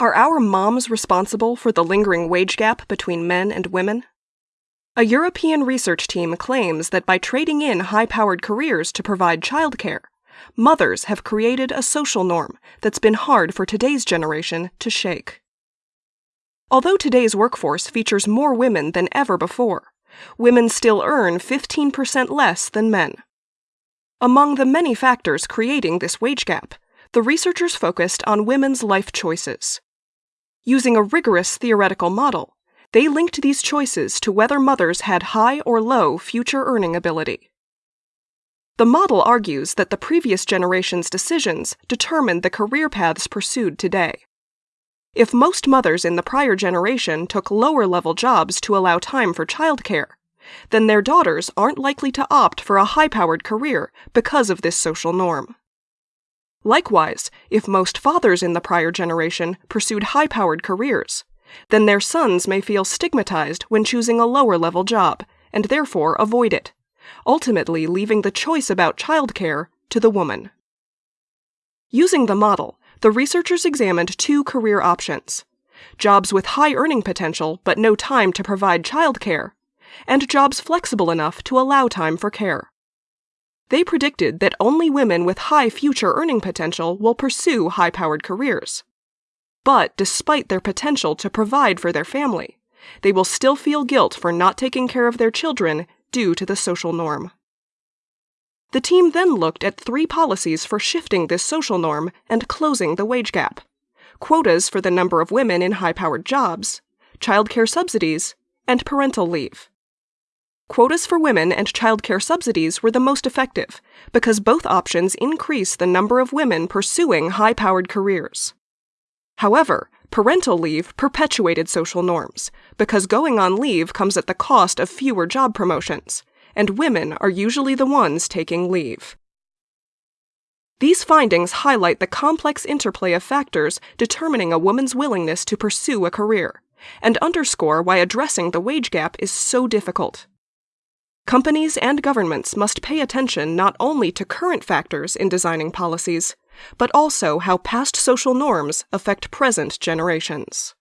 Are our moms responsible for the lingering wage gap between men and women? A European research team claims that by trading in high powered careers to provide childcare, mothers have created a social norm that's been hard for today's generation to shake. Although today's workforce features more women than ever before, women still earn 15% less than men. Among the many factors creating this wage gap, the researchers focused on women's life choices. Using a rigorous theoretical model, they linked these choices to whether mothers had high or low future earning ability. The model argues that the previous generation's decisions determined the career paths pursued today. If most mothers in the prior generation took lower level jobs to allow time for childcare, then their daughters aren't likely to opt for a high powered career because of this social norm. Likewise, if most fathers in the prior generation pursued high powered careers, then their sons may feel stigmatized when choosing a lower level job and therefore avoid it, ultimately leaving the choice about childcare to the woman. Using the model, the researchers examined two career options jobs with high earning potential but no time to provide childcare, and jobs flexible enough to allow time for care. They predicted that only women with high future earning potential will pursue high powered careers. But despite their potential to provide for their family, they will still feel guilt for not taking care of their children due to the social norm. The team then looked at three policies for shifting this social norm and closing the wage gap quotas for the number of women in high powered jobs, childcare subsidies, and parental leave. Quotas for women and childcare subsidies were the most effective because both options increase the number of women pursuing high powered careers. However, parental leave perpetuated social norms because going on leave comes at the cost of fewer job promotions, and women are usually the ones taking leave. These findings highlight the complex interplay of factors determining a woman's willingness to pursue a career, and underscore why addressing the wage gap is so difficult. Companies and governments must pay attention not only to current factors in designing policies, but also how past social norms affect present generations.